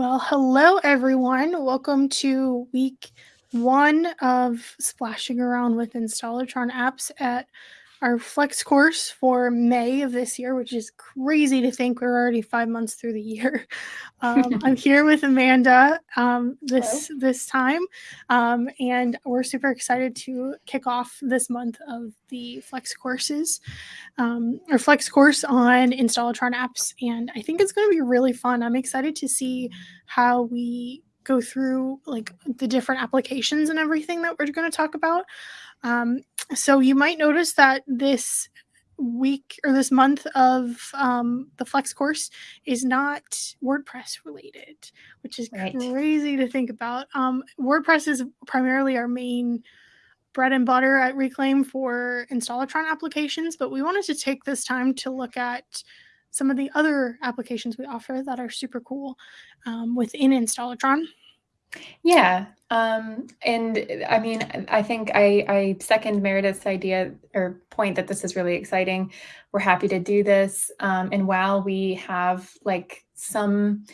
Well, hello everyone. Welcome to week one of splashing around with Installatron apps at our flex course for May of this year, which is crazy to think we're already five months through the year. Um, I'm here with Amanda um, this Hello. this time, um, and we're super excited to kick off this month of the flex courses, um, or flex course on Installatron apps, and I think it's going to be really fun. I'm excited to see how we go through like the different applications and everything that we're going to talk about. Um, so you might notice that this week or this month of um, the Flex course is not WordPress related, which is right. crazy to think about. Um, WordPress is primarily our main bread and butter at Reclaim for Installatron applications, but we wanted to take this time to look at some of the other applications we offer that are super cool um, within Installatron. Yeah. Um, and I mean, I think I, I second Meredith's idea or point that this is really exciting. We're happy to do this. Um, and while we have like some,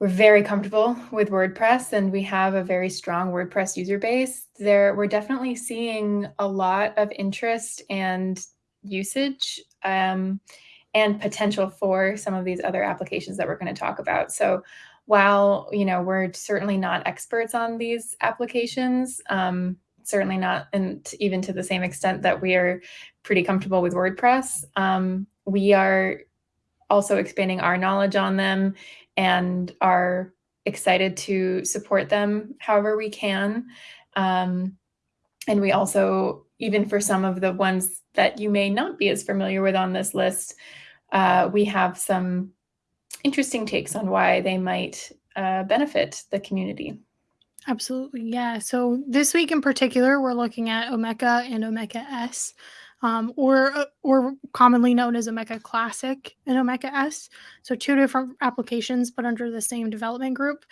we're very comfortable with WordPress and we have a very strong WordPress user base, there we're definitely seeing a lot of interest and usage um, and potential for some of these other applications that we're going to talk about. So while you know we're certainly not experts on these applications, um, certainly not, and even to the same extent that we are pretty comfortable with WordPress, um, we are also expanding our knowledge on them and are excited to support them however we can. Um, and we also, even for some of the ones that you may not be as familiar with on this list, uh, we have some interesting takes on why they might uh, benefit the community. Absolutely, yeah. So this week in particular, we're looking at Omeka and Omeka S, um, or uh, or commonly known as Omeka Classic and Omeka S. So two different applications, but under the same development group.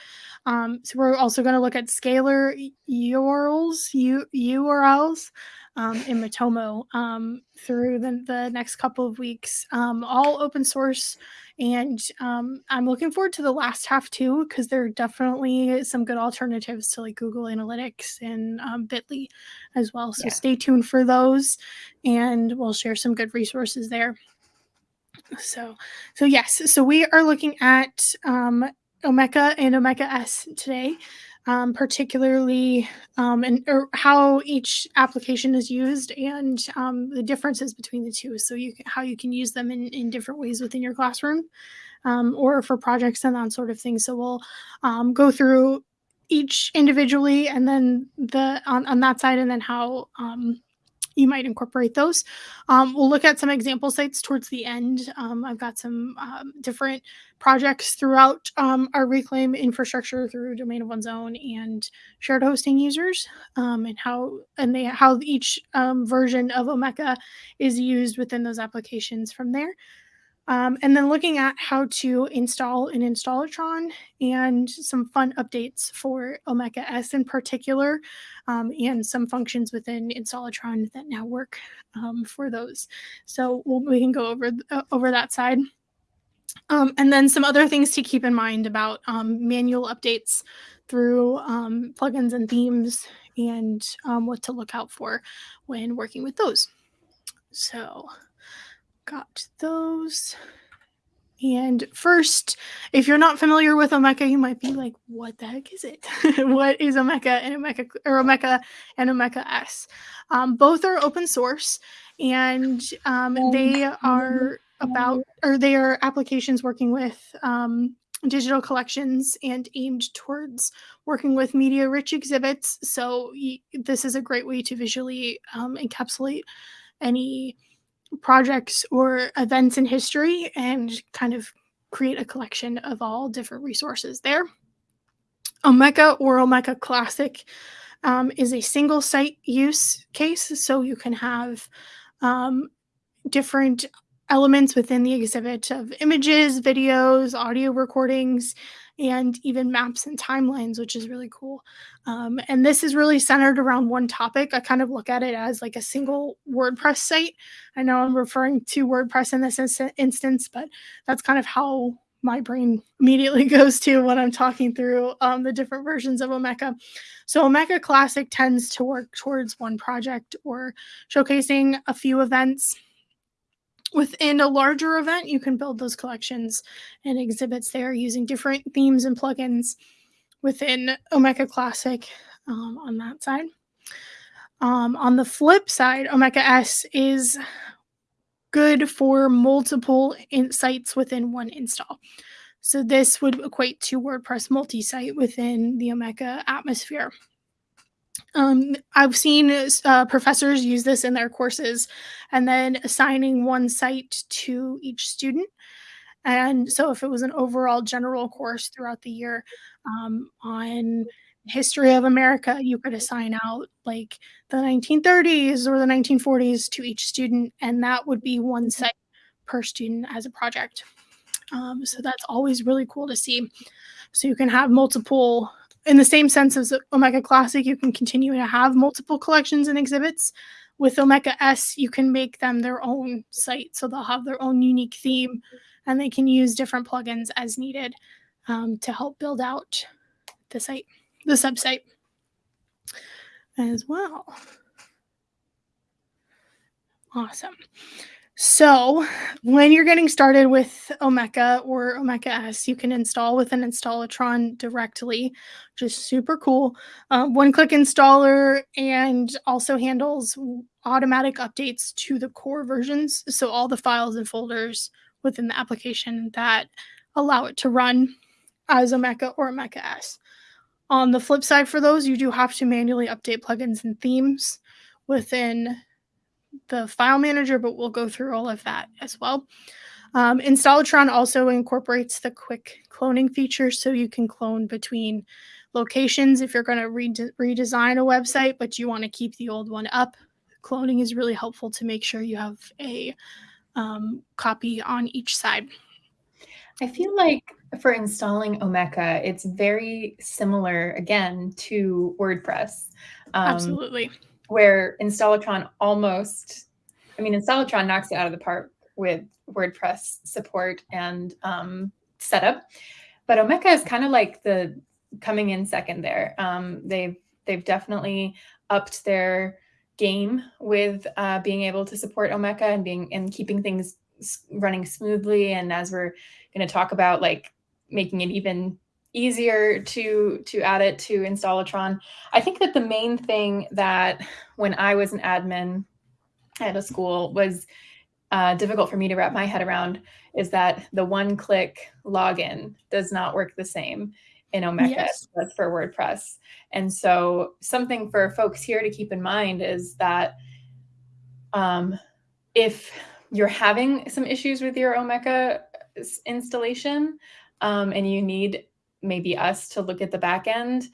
Um, so we're also going to look at scalar YOURLS, U- YOURLS, um, in Matomo um, through the, the next couple of weeks. Um, all open source, and um, I'm looking forward to the last half too because there are definitely some good alternatives to like Google Analytics and um, Bitly as well. So yeah. stay tuned for those, and we'll share some good resources there. So, so yes, so we are looking at um, Omeka and Omeka S today um, particularly um, and or how each application is used and um, the differences between the two. So you how you can use them in, in different ways within your classroom um, or for projects and that sort of thing. So we'll um, go through each individually and then the on, on that side and then how um, you might incorporate those. Um, we'll look at some example sites towards the end. Um, I've got some um, different projects throughout um, our Reclaim infrastructure through Domain of One's Own and shared hosting users, um, and how and they how each um, version of Omeka is used within those applications from there. Um, and then looking at how to install an Installatron and some fun updates for Omeka S in particular, um, and some functions within Installatron that now work um, for those. So we'll, we can go over uh, over that side. Um, and then some other things to keep in mind about um, manual updates through um, plugins and themes and what to look out for when working with those. So got those. And first, if you're not familiar with Omeka, you might be like, what the heck is it? what is Omeka and Omeka or Omeka and Omeka S? Um, both are open source and um, they are about or they are applications working with um, digital collections and aimed towards working with media rich exhibits. So this is a great way to visually um, encapsulate any projects or events in history and kind of create a collection of all different resources there. Omeka or Omeka Classic um, is a single site use case, so you can have um, different elements within the exhibit of images, videos, audio recordings, and even maps and timelines, which is really cool. Um, and this is really centered around one topic. I kind of look at it as like a single WordPress site. I know I'm referring to WordPress in this instance, but that's kind of how my brain immediately goes to when I'm talking through um, the different versions of Omeka. So Omeka Classic tends to work towards one project or showcasing a few events. Within a larger event, you can build those collections and exhibits there using different themes and plugins within Omeka Classic um, on that side. Um, on the flip side, Omeka S is good for multiple sites within one install. So this would equate to WordPress multi-site within the Omeka atmosphere. Um, I've seen uh, professors use this in their courses and then assigning one site to each student. And so if it was an overall general course throughout the year um, on history of America, you could assign out like the 1930s or the 1940s to each student, and that would be one site per student as a project. Um, so that's always really cool to see. So you can have multiple, in the same sense as Omeka Classic, you can continue to have multiple collections and exhibits. With Omeka S, you can make them their own site, so they'll have their own unique theme, and they can use different plugins as needed um, to help build out the site the subsite as well. Awesome. So when you're getting started with Omeka or Omeka S, you can install with an Installatron directly, is super cool. Uh, One-click installer and also handles automatic updates to the core versions. So all the files and folders within the application that allow it to run as Omeka or Omeka S. On the flip side for those, you do have to manually update plugins and themes within the file manager, but we'll go through all of that as well. Um, Installatron also incorporates the quick cloning feature, so you can clone between locations if you're going to rede redesign a website, but you want to keep the old one up. Cloning is really helpful to make sure you have a um, copy on each side. I feel like for installing Omeka, it's very similar again to WordPress. Um, Absolutely. Where Installatron almost, I mean, Installatron knocks it out of the park with WordPress support and um, setup, but Omeka is kind of like the coming in second there. Um, they've they've definitely upped their game with uh, being able to support Omeka and being and keeping things running smoothly. And as we're going to talk about, like making it even easier to to add it to Installatron. I think that the main thing that when I was an admin at a school was uh, difficult for me to wrap my head around is that the one-click login does not work the same in Omeka yes. as for WordPress. And so something for folks here to keep in mind is that um, if you're having some issues with your Omeka installation um, and you need maybe us to look at the back end,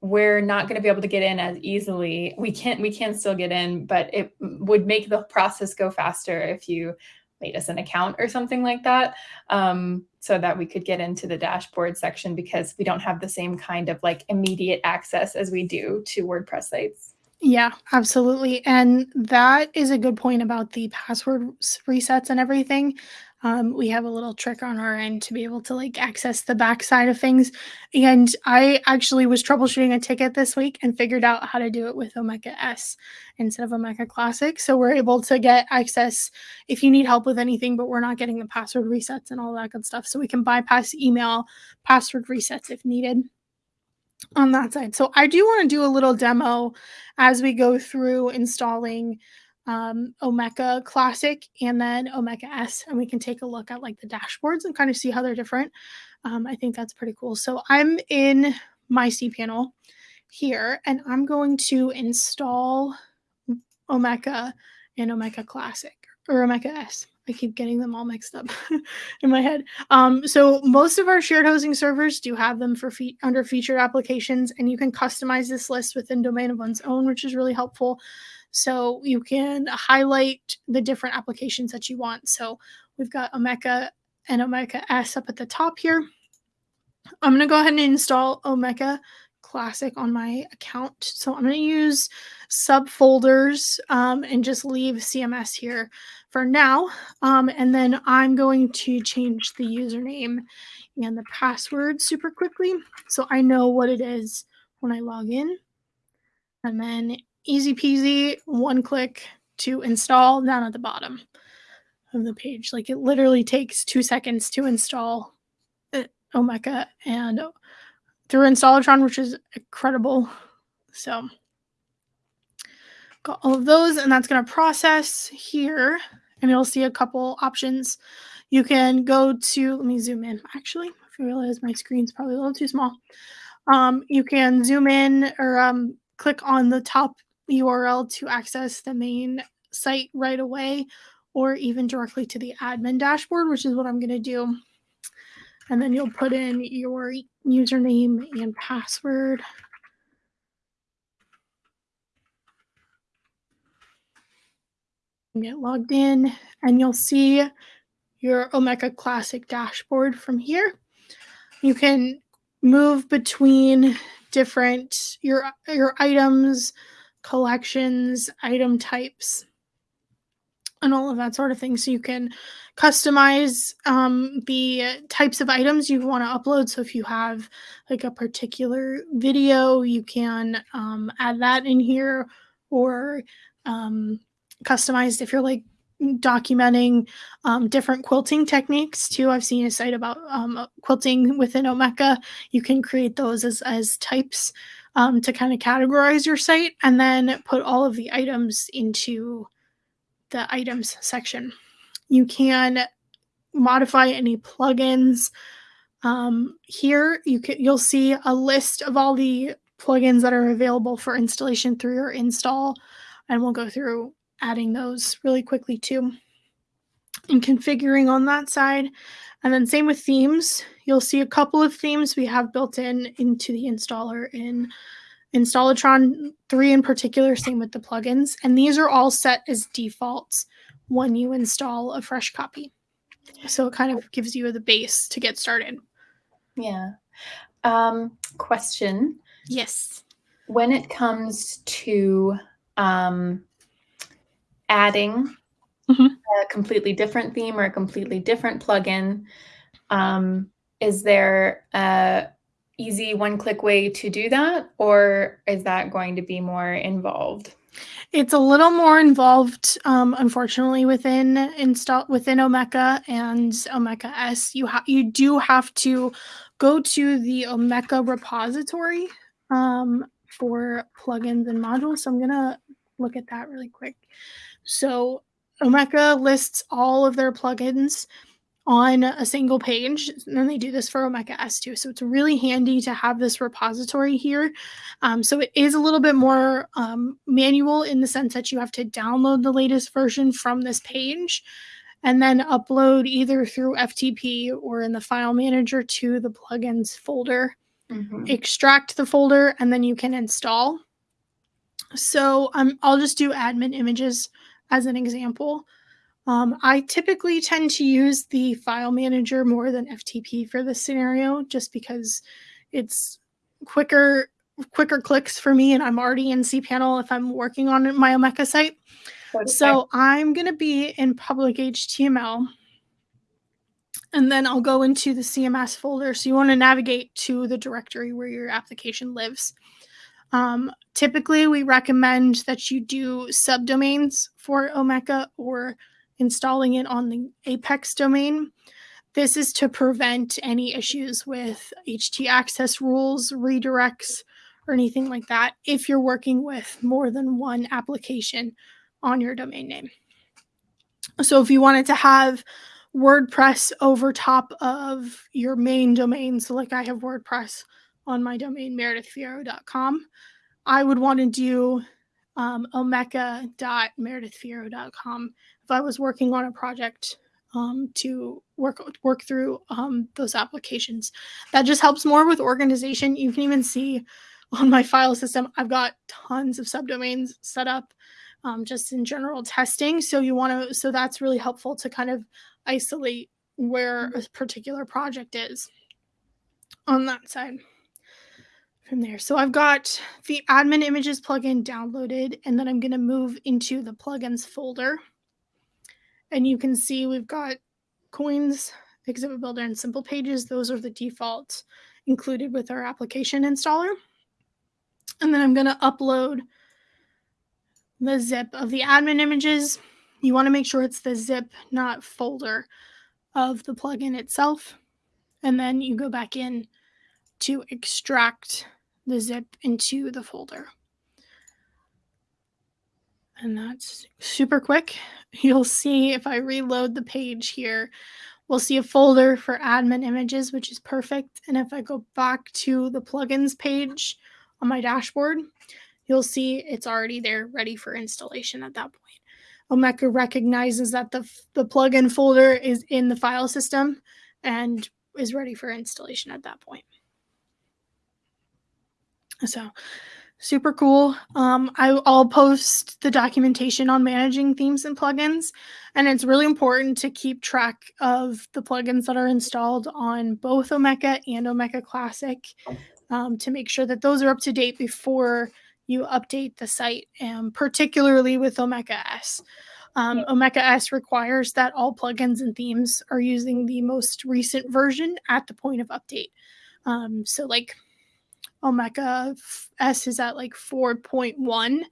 we're not going to be able to get in as easily. We can't, we can still get in, but it would make the process go faster if you made us an account or something like that um, so that we could get into the dashboard section because we don't have the same kind of like immediate access as we do to WordPress sites. Yeah, absolutely. And that is a good point about the password resets and everything. Um, we have a little trick on our end to be able to like access the back side of things. And I actually was troubleshooting a ticket this week and figured out how to do it with Omeka S instead of Omeka Classic. So we're able to get access if you need help with anything, but we're not getting the password resets and all that good stuff. So we can bypass email password resets if needed on that side. So I do want to do a little demo as we go through installing um, Omeka Classic and then Omeka S, and we can take a look at like the dashboards and kind of see how they're different. Um, I think that's pretty cool. So I'm in my cPanel here, and I'm going to install Omeka and Omeka Classic or Omeka S. I keep getting them all mixed up in my head. Um, so most of our shared hosting servers do have them for fe under featured applications, and you can customize this list within domain of one's own, which is really helpful. So you can highlight the different applications that you want. So we've got Omeka and Omeka S up at the top here. I'm going to go ahead and install Omeka Classic on my account. So I'm going to use subfolders um, and just leave CMS here for now. Um, and then I'm going to change the username and the password super quickly so I know what it is when I log in. And then easy peasy, one click to install down at the bottom of the page. Like it literally takes two seconds to install uh, Omeka and through Installatron, which is incredible. So got all of those and that's going to process here and you'll see a couple options. You can go to, let me zoom in actually, I realize my screen's probably a little too small. Um, you can zoom in or um, click on the top URL to access the main site right away or even directly to the admin dashboard, which is what I'm going to do. And then you'll put in your username and password. Get logged in and you'll see your Omeka Classic dashboard from here. You can move between different your your items, collections, item types, and all of that sort of thing. So you can customize um, the types of items you want to upload. So if you have like a particular video, you can um, add that in here or um, customized if you're like documenting um, different quilting techniques too. I've seen a site about um, quilting within Omeka. You can create those as, as types um, to kind of categorize your site and then put all of the items into the items section. You can modify any plugins. Um, here you can you'll see a list of all the plugins that are available for installation through your install, and we'll go through adding those really quickly too and configuring on that side. And then same with themes. You'll see a couple of themes we have built in into the installer in Installatron 3 in particular, same with the plugins. And these are all set as defaults when you install a fresh copy. So it kind of gives you the base to get started. Yeah. Um, question. Yes. When it comes to um, adding mm-hmm. a completely different theme or a completely different plugin, um, is there a easy one click way to do that or is that going to be more involved? It's a little more involved, um, unfortunately, within install within Omeka and Omeka S. You have you do have to go to the Omeka repository um, for plugins and modules. So I'm gonna look at that really quick. So Omeka lists all of their plugins on a single page. And then they do this for Omeka S too. So it's really handy to have this repository here. Um, so it is a little bit more um, manual in the sense that you have to download the latest version from this page and then upload either through FTP or in the file manager to the plugins folder. Mm-hmm. Extract the folder and then you can install. So um, I'll just do admin images as an example. Um, I typically tend to use the file manager more than FTP for this scenario, just because it's quicker quicker clicks for me and I'm already in cPanel if I'm working on my Omeka site. Okay. So I'm going to be in public HTML and then I'll go into the CMS folder. So you want to navigate to the directory where your application lives. Um, typically, we recommend that you do subdomains for Omeka or installing it on the Apex domain. This is to prevent any issues with htaccess rules, redirects, or anything like that if you're working with more than one application on your domain name. So if you wanted to have WordPress over top of your main domain, so like I have WordPress on my domain, meredithfierro.com, I would want to do um, omeka.meredithfierro.com if I was working on a project um, to work work through um, those applications. That just helps more with organization. You can even see on my file system, I've got tons of subdomains set up um, just in general testing. So you want to, so that's really helpful to kind of isolate where a particular project is on that side from there. So I've got the admin images plugin downloaded, and then I'm going to move into the plugins folder. And you can see we've got coins, exhibit builder, and simple pages. Those are the defaults included with our application installer. And then I'm going to upload the zip of the admin images. You want to make sure it's the zip, not folder of the plugin itself. And then you go back in to extract the zip into the folder. And that's super quick. You'll see if I reload the page here, we'll see a folder for admin images, which is perfect. And if I go back to the plugins page on my dashboard, you'll see it's already there ready for installation at that point. Omeka recognizes that the, the plugin folder is in the file system and is ready for installation at that point. So super cool. Um, I, will post the documentation on managing themes and plugins, and it's really important to keep track of the plugins that are installed on both Omeka and Omeka Classic um, to make sure that those are up to date before you update the site, and particularly with Omeka S. Um, Omeka S requires that all plugins and themes are using the most recent version at the point of update. Um, so, like Omeka S is at like 4.1.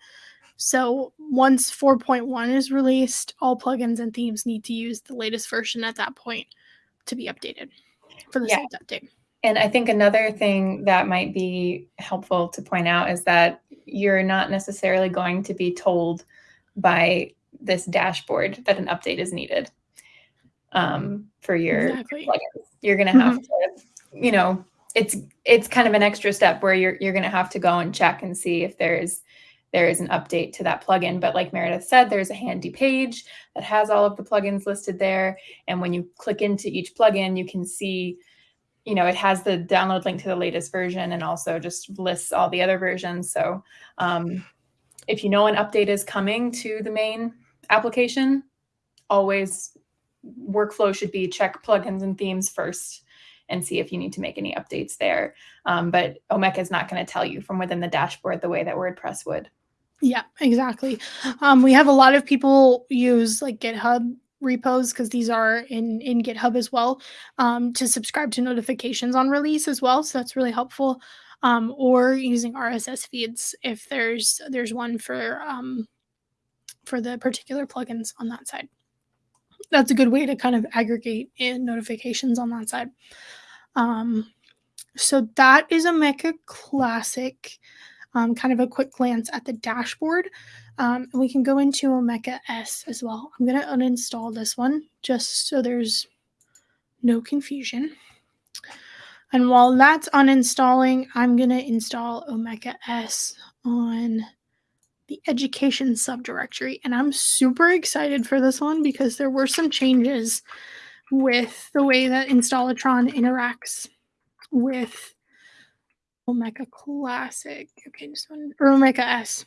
So once 4.1 is released, all plugins and themes need to use the latest version at that point to be updated for the yeah. update. And I think another thing that might be helpful to point out is that you're not necessarily going to be told by this dashboard that an update is needed um, for your exactly. plugins. You're going to have mm-hmm. to, you know, it's it's kind of an extra step where you're you're going to have to go and check and see if there's there is an update to that plugin. But like Meredith said, there's a handy page that has all of the plugins listed there. And when you click into each plugin, you can see, you know, it has the download link to the latest version and also just lists all the other versions. So um, if you know an update is coming to the main application, always workflow should be check plugins and themes first and see if you need to make any updates there. Um, but Omeka is not going to tell you from within the dashboard the way that WordPress would. Yeah, exactly. Um, we have a lot of people use like GitHub repos because these are in in GitHub as well um, to subscribe to notifications on release as well. So that's really helpful. Um, or using RSS feeds if there's there's one for um, for the particular plugins on that side that's a good way to kind of aggregate in notifications on that side. Um, so that is Omeka Classic. Um, kind of a quick glance at the dashboard. Um, we can go into Omeka S as well. I'm going to uninstall this one just so there's no confusion. And while that's uninstalling, I'm going to install Omeka S on the education subdirectory. And I'm super excited for this one because there were some changes with the way that Installatron interacts with Omeka Classic. Okay, just one or Omeka S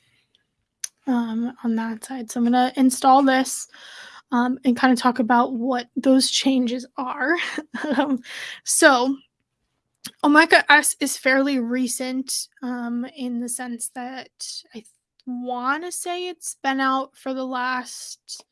um, on that side. So I'm gonna install this um, and kind of talk about what those changes are. um, so Omeka S is fairly recent um, in the sense that I want to say it's been out for the last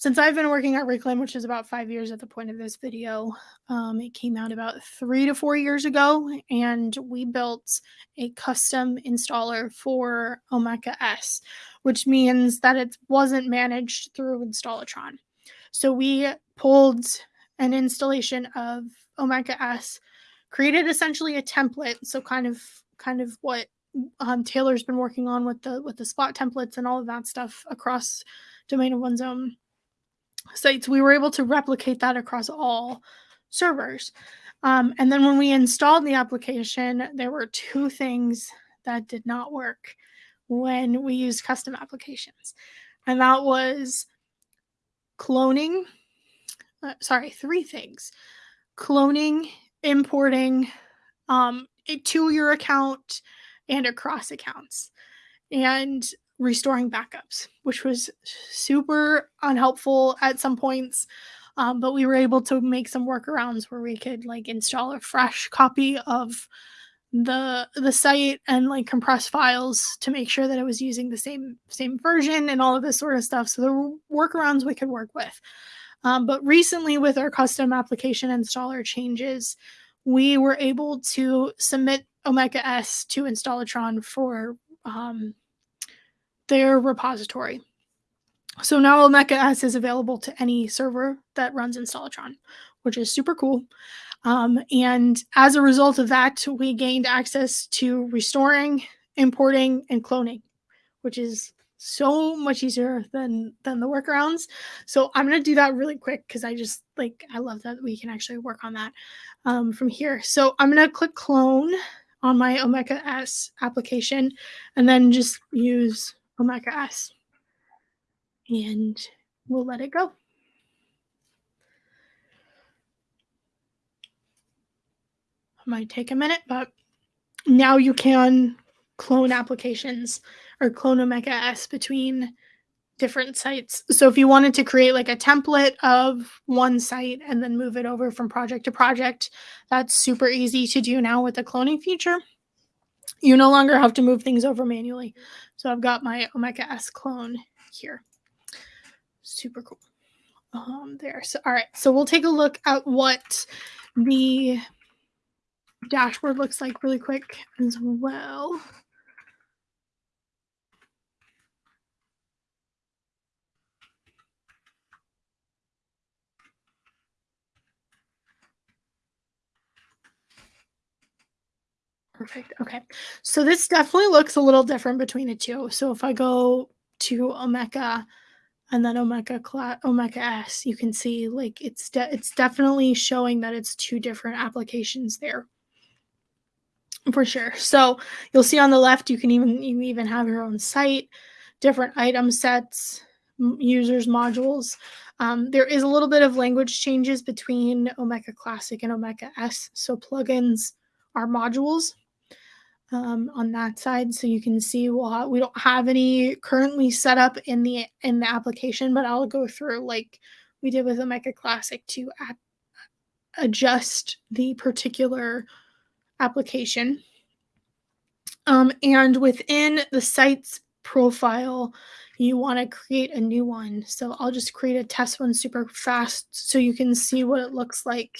since I've been working at Reclaim, which is about five years at the point of this video. Um, it came out about three to four years ago, and we built a custom installer for Omeka S, which means that it wasn't managed through Installatron. So we pulled an installation of Omeka S, created essentially a template, so kind of kind of what um, Taylor's been working on with the with the SPLOT templates and all of that stuff across domain of one's own sites. We were able to replicate that across all servers. Um, and then when we installed the application, there were two things that did not work when we used custom applications, and that was cloning. Uh, sorry, three things: cloning, importing um, to your account and across accounts and restoring backups, which was super unhelpful at some points. Um, but we were able to make some workarounds where we could like install a fresh copy of the the site and like compress files to make sure that it was using the same same version and all of this sort of stuff. So there were workarounds we could work with. Um, but recently, with our custom application installer changes, we were able to submit Omeka S to Installatron for um, their repository. So now Omeka S is available to any server that runs Installatron, which is super cool. Um, and as a result of that, we gained access to restoring, importing, and cloning, which is so much easier than than the workarounds. So I'm gonna do that really quick because I just like I love that we can actually work on that um, from here. So I'm gonna click clone on my Omeka S application and then just use Omeka S and we'll let it go. might take a minute, but now you can clone applications or clone Omeka S between different sites. So if you wanted to create like a template of one site and then move it over from project to project, that's super easy to do now with the cloning feature. You no longer have to move things over manually. So I've got my Omeka S clone here. Super cool. Um, there. So all right. So we'll take a look at what the dashboard looks like really quick as well. Perfect. Okay. So this definitely looks a little different between the two. So if I go to Omeka and then Omeka Omeka S, you can see like it's de- it's definitely showing that it's two different applications there for sure. So you'll see on the left, you can even you even have your own site, different item sets, users modules. Um, there is a little bit of language changes between Omeka Classic and Omeka S. So plugins are modules um, on that side. So you can see well, we don't have any currently set up in the in the application, but I'll go through like we did with the Omeka Classic to adjust the particular application. Um, and within the site's profile, you want to create a new one. So I'll just create a test one super fast so you can see what it looks like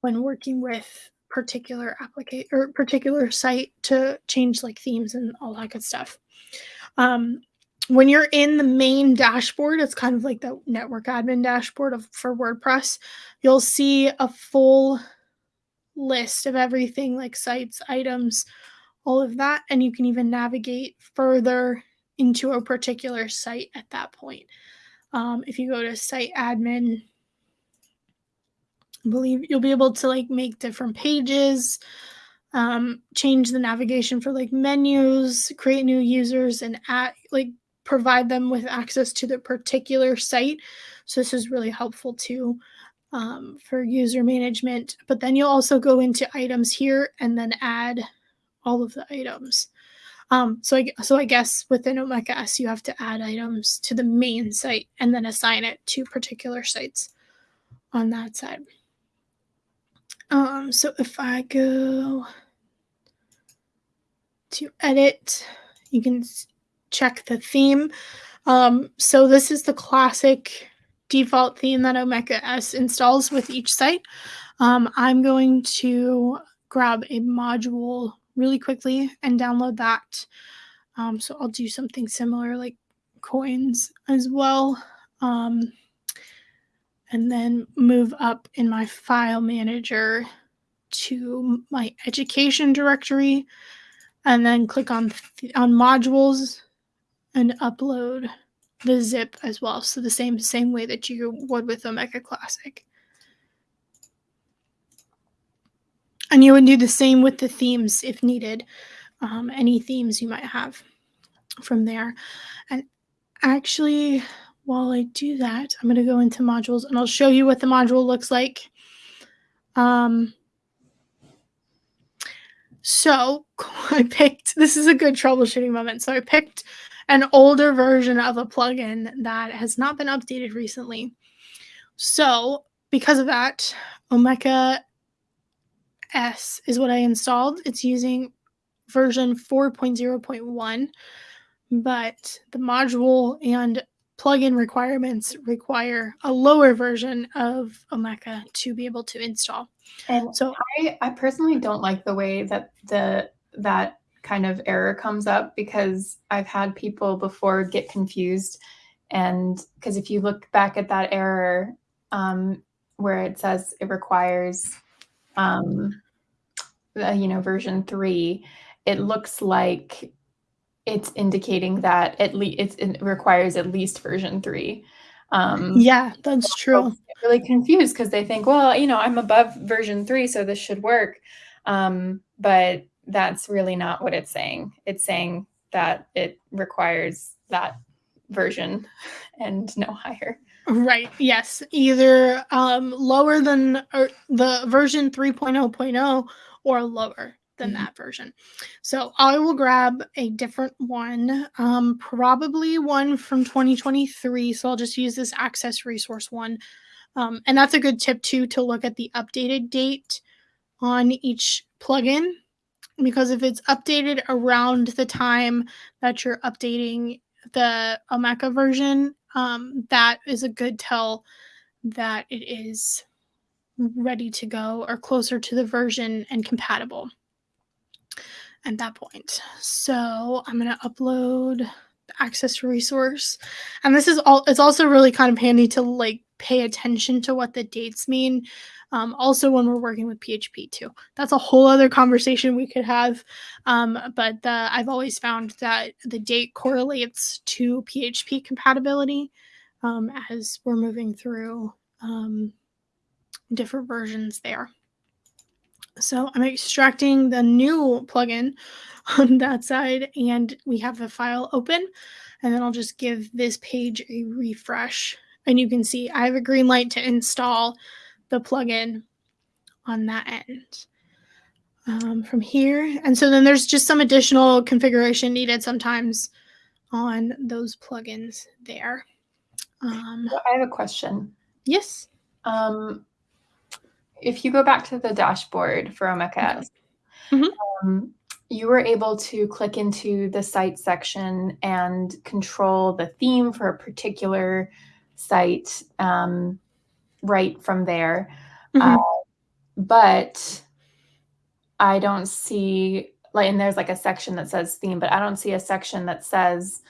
when working with particular application or particular site to change like themes and all that good stuff. Um, when you're in the main dashboard, it's kind of like the network admin dashboard of, for WordPress. You'll see a full list of everything like sites, items, all of that. And you can even navigate further into a particular site at that point. Um, if you go to site admin, I believe you'll be able to like make different pages, um, change the navigation for like menus, create new users, and add like provide them with access to the particular site. So this is really helpful too um, for user management. But then you'll also go into items here and then add all of the items. Um, so I so I guess within Omeka S you have to add items to the main site and then assign it to particular sites on that side. Um, so if I go to edit, you can check the theme. Um, so this is the classic default theme that Omeka S installs with each site. Um, I'm going to grab a module really quickly and download that. Um, so I'll do something similar like coins as well. Um, and then move up in my file manager to my education directory and then click on on modules and upload the zip as well. So the same same way that you would with Omeka Classic. And you would do the same with the themes if needed. Um, any themes you might have from there. And actually, while I do that, I'm going to go into modules and I'll show you what the module looks like. Um, so I picked, this is a good troubleshooting moment. So I picked an older version of a plugin that has not been updated recently. So, because of that, Omeka S is what I installed. It's using version 4.0.1, but the module and plugin requirements require a lower version of Omeka to be able to install. And so I, I personally don't like the way that the that kind of error comes up because I've had people before get confused. And because if you look back at that error um, where it says it requires, um, uh, you know, version three, it looks like it's indicating that at least it requires at least version three. Um, yeah, that's true. Really confused because they think, well, you know, I'm above version three, so this should work. Um, but that's really not what it's saying. It's saying that it requires that version and no higher. Right. Yes. Either um, lower than the version 3.0.0 or lower than mm-hmm. that version. So I will grab a different one, um, probably one from 2023. So I'll just use this access resource one. Um, and that's a good tip too to look at the updated date on each plugin because if it's updated around the time that you're updating the Omeka version, um, that is a good tell that it is ready to go or closer to the version and compatible at that point. So I'm going to upload the access resource. And this is all, it's also really kind of handy to like pay attention to what the dates mean um, also, when we're working with PHP too, that's a whole other conversation we could have. Um, but the, I've always found that the date correlates to PHP compatibility um, as we're moving through um, different versions there. So I'm extracting the new plugin on that side, and we have the file open. And then I'll just give this page a refresh. And you can see I have a green light to install the plugin on that end um, from here. And so then there's just some additional configuration needed sometimes on those plugins there. Um, I have a question. Yes. Um, if you go back to the dashboard for Omeka, mm-hmm. um, you were able to click into the site section and control the theme for a particular site. Um, right from there. Mm-hmm. Uh, but I don't see like, and there's like a section that says theme, but I don't see a section that says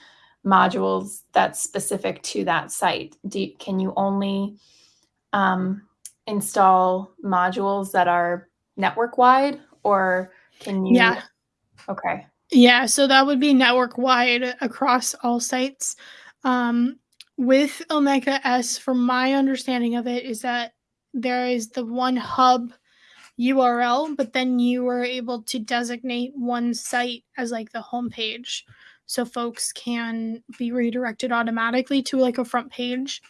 modules that's specific to that site. Do, can you only um, install modules that are network wide or can you? Yeah. Okay. Yeah, so that would be network wide across all sites. Um, with Omeka S, from my understanding of it, is that there is the one hub URL, but then you are able to designate one site as like the homepage. So folks can be redirected automatically to like a front page.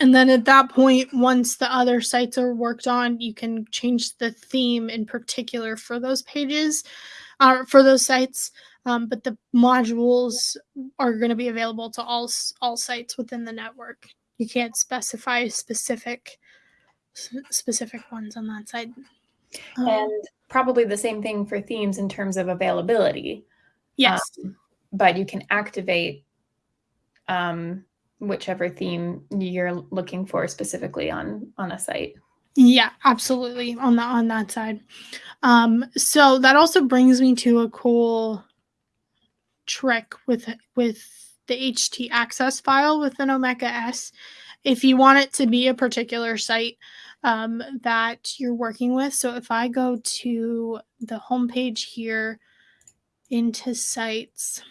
And then at that point, once the other sites are worked on, you can change the theme in particular for those pages, uh, for those sites. Um, but the modules are going to be available to all all sites within the network. You can't specify specific specific ones on that side. Um, and probably the same thing for themes in terms of availability. Yes, um, but you can activate um, whichever theme you're looking for specifically on on a site. Yeah, absolutely on that on that side. Um, so that also brings me to a cool trick with with the HT access file within Omeka S. If you want it to be a particular site um, that you're working with, so if I go to the homepage here into sites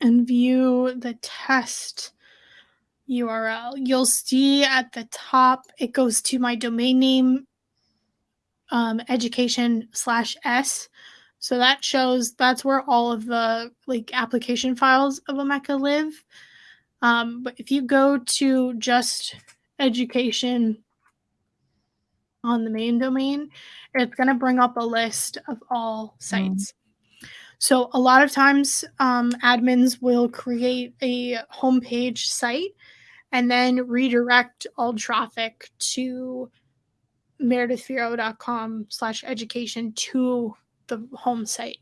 and view the test URL, you'll see at the top it goes to my domain name um, education slash s so that shows that's where all of the like application files of Omeka live. Um, but if you go to just education on the main domain, it's going to bring up a list of all sites. So a lot of times um, admins will create a homepage site and then redirect all traffic to meredithfierro.com slash education to the home site.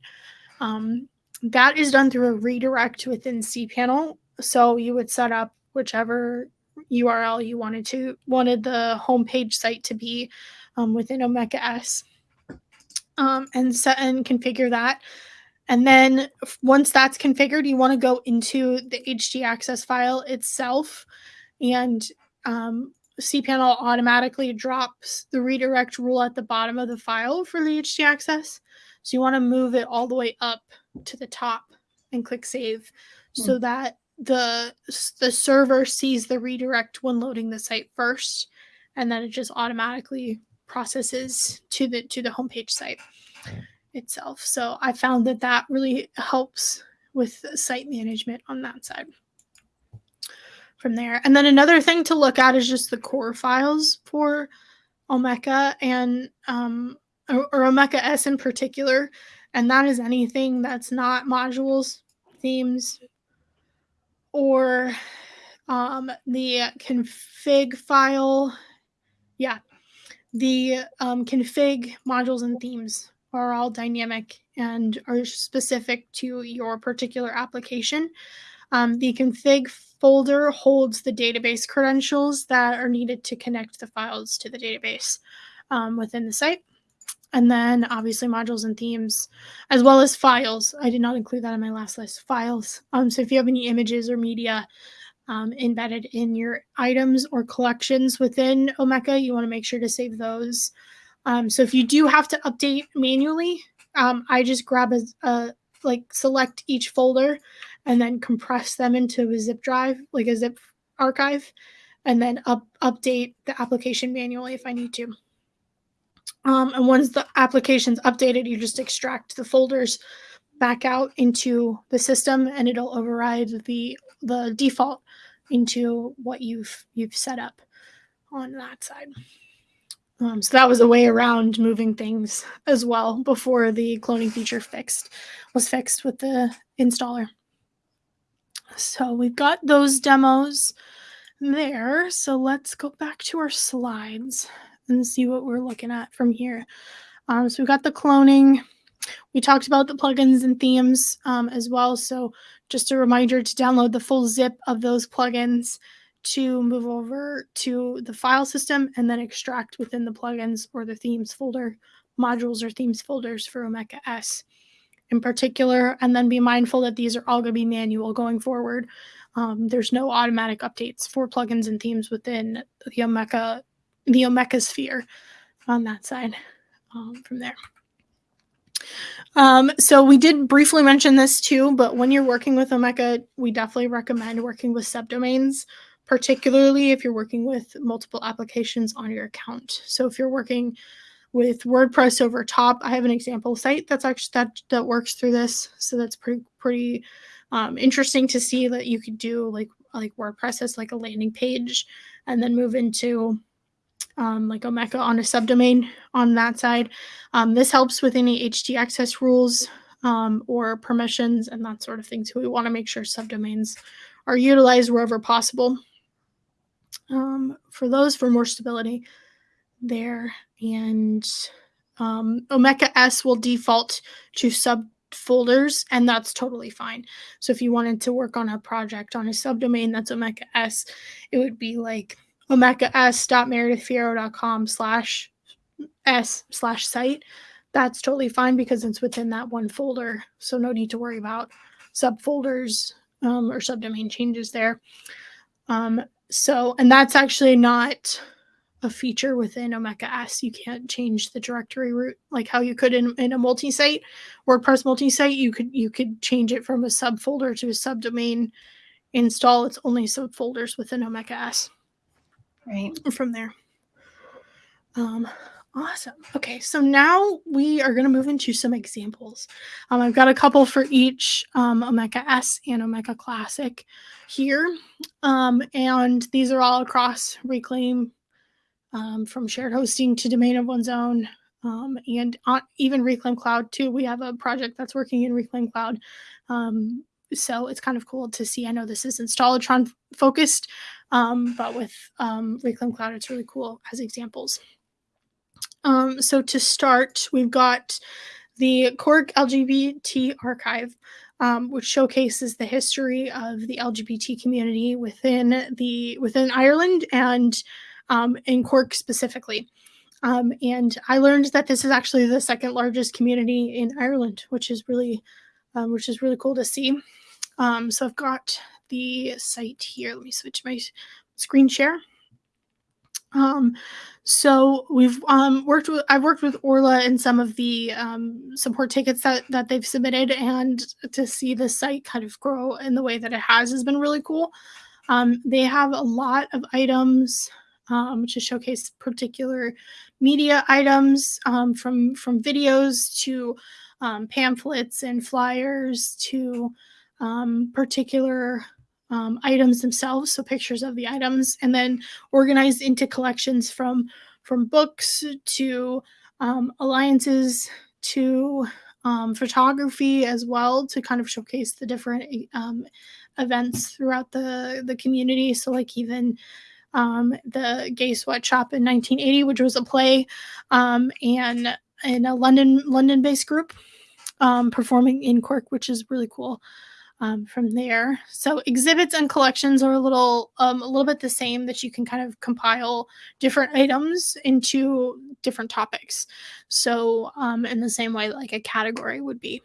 Um, that is done through a redirect within cPanel. So you would set up whichever URL you wanted to wanted the homepage site to be um, within Omeka S, um, and set and configure that. And then once that's configured, you want to go into the htaccess file itself, and um, cPanel automatically drops the redirect rule at the bottom of the file for the htaccess. So you want to move it all the way up to the top and click save mm. so that the the server sees the redirect when loading the site first and then it just automatically processes to the to the homepage site itself. So i found that that really helps with site management on that side from there. And then another thing to look at is just the core files for omeka and um or, or omeka s in particular. And that is anything that's not modules themes or um, the config file. Yeah, the um, config modules and themes are all dynamic and are specific to your particular application. Um, the config folder holds the database credentials that are needed to connect the files to the database um, within the site. And then obviously modules and themes as well as files. I did not include that in my last list files. Um, so if you have any images or media um, embedded in your items or collections within omeka you want to make sure to save those um, so if you do have to update manually um, i just grab a, a like select each folder and then compress them into a zip drive like a zip archive and then up update the application manually if i need to um, and once the application's updated, you just extract the folders back out into the system and it'll override the the default into what you've you've set up on that side. Um, so that was a way around moving things as well before the cloning feature fixed was fixed with the installer. So we've got those demos there. So let's go back to our slides and see what we're looking at from here. Um, so we've got the cloning. We talked about the plugins and themes um, as well. So just a reminder to download the full zip of those plugins to move over to the file system and then extract within the plugins or the themes folder, modules or themes folders for Omeka S in particular. And then be mindful that these are all going to be manual going forward. Um, there's no automatic updates for plugins and themes within the Omeka the Omeka sphere on that side um, from there. Um, so we did briefly mention this too, but when you're working with Omeka, we definitely recommend working with subdomains, particularly if you're working with multiple applications on your account. So if you're working with WordPress over top, I have an example site that's actually that that works through this. So that's pretty pretty um, interesting to see that you could do like like WordPress as like a landing page, and then move into um, like Omeka on a subdomain on that side. Um, this helps with any htaccess rules um, or permissions and that sort of thing. So we want to make sure subdomains are utilized wherever possible. Um, for those, for more stability there. And um, Omeka S will default to subfolders, and that's totally fine. So if you wanted to work on a project on a subdomain that's Omeka S, it would be like Omeka omeka.s.meredithfierro.com slash s slash site, that's totally fine because it's within that one folder. So no need to worry about subfolders um, or subdomain changes there. Um, so, and that's actually not a feature within Omeka S. You can't change the directory root like how you could in, in a multi-site WordPress multi-site. You could you could change it from a subfolder to a subdomain install. It's only subfolders within Omeka S right from there um awesome. Okay so now we are going to move into some examples. Um, i've got a couple for each um, omeka s and omeka classic here. Um, and these are all across reclaim um, from shared hosting to domain of one's own um, and on, even reclaim cloud too. We have a project that's working in reclaim cloud um, so it's kind of cool to see. I know this is installatron focused um, but with Reclaim Cloud, it's really cool as examples. Um, so to start, we've got the Cork LGBT Archive, um, which showcases the history of the LGBT community within the within Ireland and um, in Cork specifically. Um, and I learned that this is actually the second largest community in Ireland, which is really, um, which is really cool to see. Um, so I've got the site here. Let me switch my screen share. Um, so we've um, worked with I've worked with Orla in some of the um, support tickets that that they've submitted, and to see the site kind of grow in the way that it has has been really cool. Um, they have a lot of items um, to showcase particular media items um, from from videos to um, pamphlets and flyers to um, particular um, items themselves, so pictures of the items, and then organized into collections from from books to um, alliances to um, photography as well to kind of showcase the different um, events throughout the the community. So like even um, the Gay Sweatshop in 1980, which was a play, um, and in a London London based group um, performing in Cork, which is really cool um, from there. So exhibits and collections are a little um, a little bit the same that you can kind of compile different items into different topics. So um, in the same way like a category would be.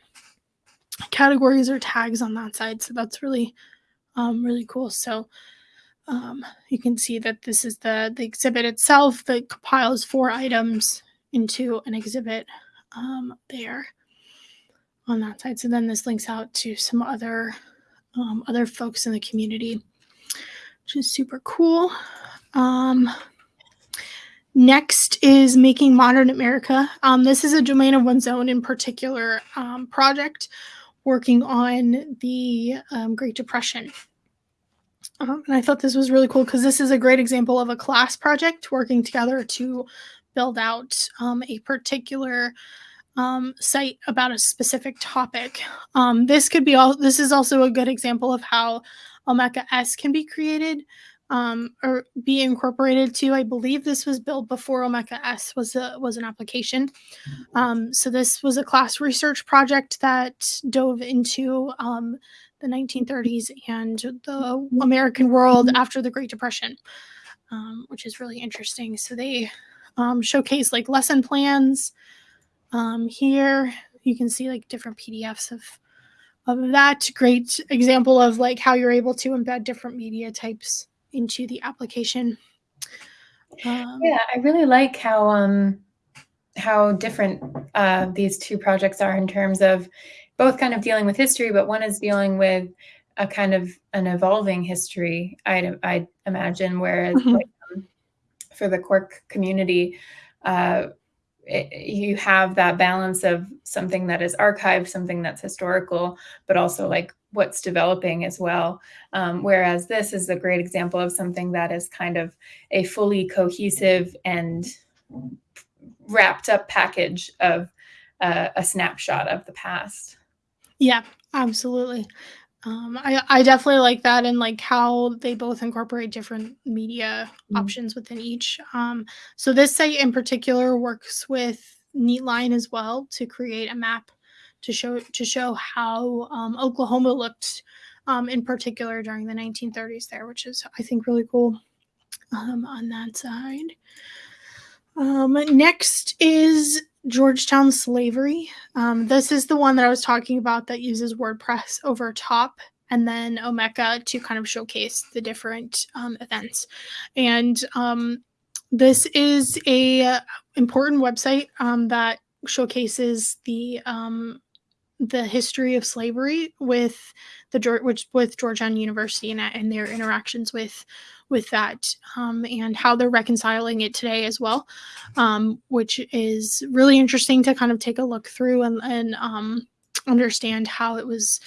Categories or tags on that side. So that's really um, really cool. So um, you can see that this is the, the exhibit itself that compiles four items into an exhibit um, there on that side. So then this links out to some other um, other folks in the community, which is super cool. Um, next is making modern America. Um, this is a domain of one's own in particular um, project working on the um, Great Depression. Um, and I thought this was really cool because this is a great example of a class project working together to build out a particular um, site about a specific topic. Um, this could be all. This is also a good example of how Omeka S can be created um, or be incorporated to. I believe this was built before Omeka S was a, was an application. Um, so this was a class research project that dove into um, the 1930s and the American world after the Great Depression, um, which is really interesting. So they showcase like lesson plans. Um, here you can see like different PDFs of of that. Great example of like how you're able to embed different media types into the application. Um, yeah, I really like how um, how different uh, these two projects are in terms of both kind of dealing with history, but one is dealing with a kind of an evolving history. I I imagine, whereas mm-hmm. like, um, for the Cork community, uh, it, you have that balance of something that is archived, something that's historical, but also like what's developing as well. Um, whereas this is a great example of something that is kind of a fully cohesive and wrapped up package of uh, a snapshot of the past. Yeah, absolutely. Um, I, I definitely like that and like how they both incorporate different media mm. options within each. Um, so this site in particular works with Neatline as well to create a map to show to show how um, Oklahoma looked um, in particular during the 1930s there, which is I think really cool um, on that side. Um, next is Georgetown Slavery. Um, this is the one that I was talking about that uses WordPress over top and then Omeka to kind of showcase the different um, events. And um, this is a important website um, that showcases the um, the history of slavery with the with Georgetown University and, and their interactions with with that um, and how they're reconciling it today as well, um, which is really interesting to kind of take a look through and, and um, understand how it was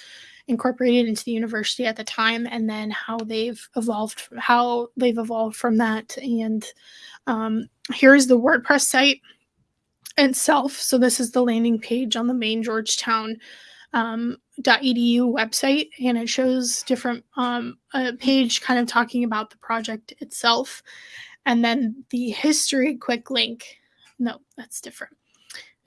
incorporated into the university at the time and then how they've evolved how they've evolved from that. And um, here's the wordpress site itself. So this is the landing page on the main georgetown um, .edu website, and it shows different um, a page kind of talking about the project itself, and then the history quick link no, that's different.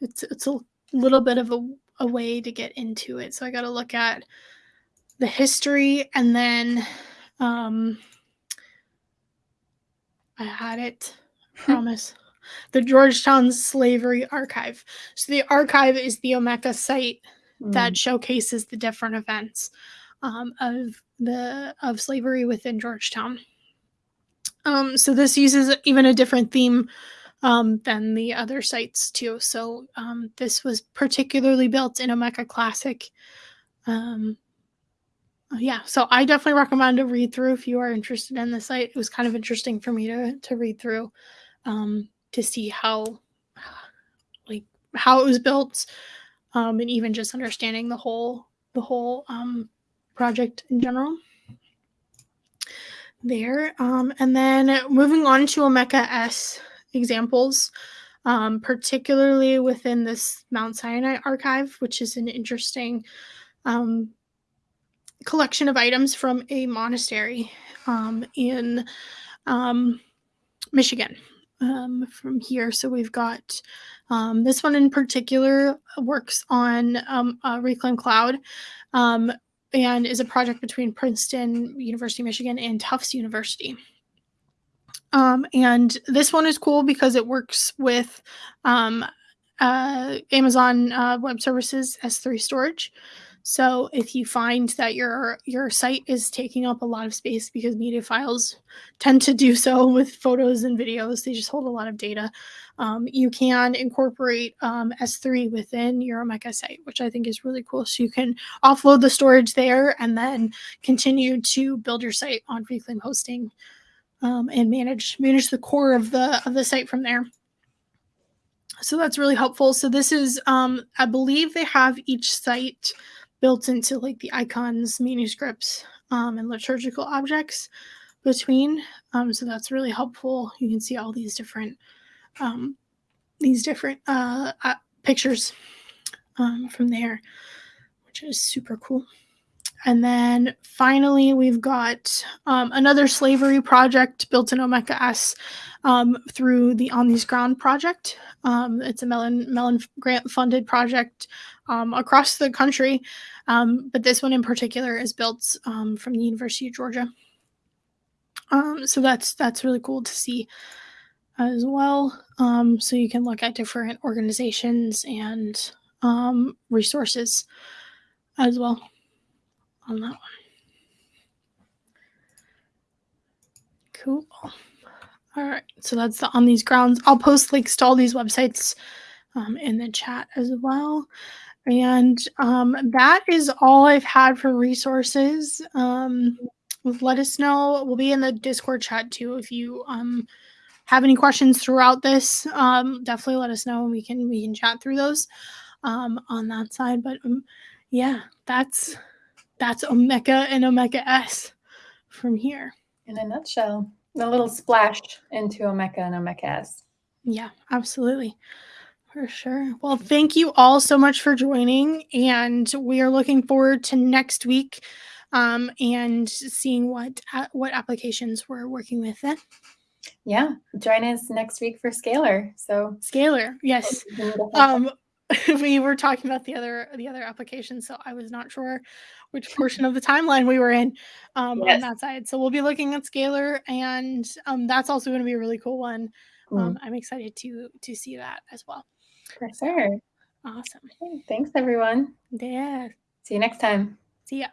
It's it's a little bit of a, a way to get into it. So I got to look at the history and then um I had it. I promise. the Georgetown Slavery Archive. So the archive is the Omeka site mm. that showcases the different events um, of the of slavery within Georgetown. Um, so this uses even a different theme um, than the other sites too. So um, this was particularly built in Omeka Classic. Um, yeah, so I definitely recommend a read through if you are interested in the site. It was kind of interesting for me to to read through um, to see how like how it was built, um, and even just understanding the whole the whole um, project in general there. Um, and then moving on to Omeka S examples, um, particularly within this Mount Sinai archive, which is an interesting um, collection of items from a monastery um, in um, Michigan. Um, from here, so we've got um, this one in particular works on um, Reclaim Cloud, um, and is a project between Princeton University, Michigan, and Tufts University. Um, and this one is cool because it works with um, uh, Amazon uh, Web Services S3 storage. So if you find that your your site is taking up a lot of space because media files tend to do so with photos and videos, they just hold a lot of data. Um, you can incorporate um, S3 within your Omeka site, which I think is really cool. So you can offload the storage there and then continue to build your site on Reclaim hosting um, and manage manage the core of the of the site from there. So that's really helpful. So this is, um, I believe they have each site built into like the icons, manuscripts, um, and liturgical objects between. Um, so that's really helpful. You can see all these different um, these different uh, uh, pictures um, from there, which is super cool. And then finally, we've got um, another slavery project built in Omeka S um, through the On These Ground project. It's a Mellon, Mellon grant funded project um, across the country, um, but this one in particular is built um, from the University of Georgia. so that's that's really cool to see as well. so you can look at different organizations and resources as well on that one. Cool. All right, so that's the on these grounds. I'll post links to all these websites um, in the chat as well. And um, that is all I've had for resources. Um, let us know. We'll be in the Discord chat too. If you um, have any questions throughout this, um, definitely let us know and we can we can chat through those um, on that side. But um, yeah, that's that's Omeka and Omeka S from here. In a nutshell, a little splash into Omeka and Omeka S. Yeah, absolutely. For sure. Well, thank you all so much for joining. And we are looking forward to next week um, and seeing what uh, what applications we're working with then. Yeah, join us next week for Scalar. So Scalar, yes. Um, we were talking about the other the other application, so I was not sure which portion of the timeline we were in um, yes. on that side. So we'll be looking at Scalar, and um, that's also going to be a really cool one. Mm. I'm excited to to see that as well. For sure. Awesome. Thanks, everyone. Yeah. See you next time. See ya.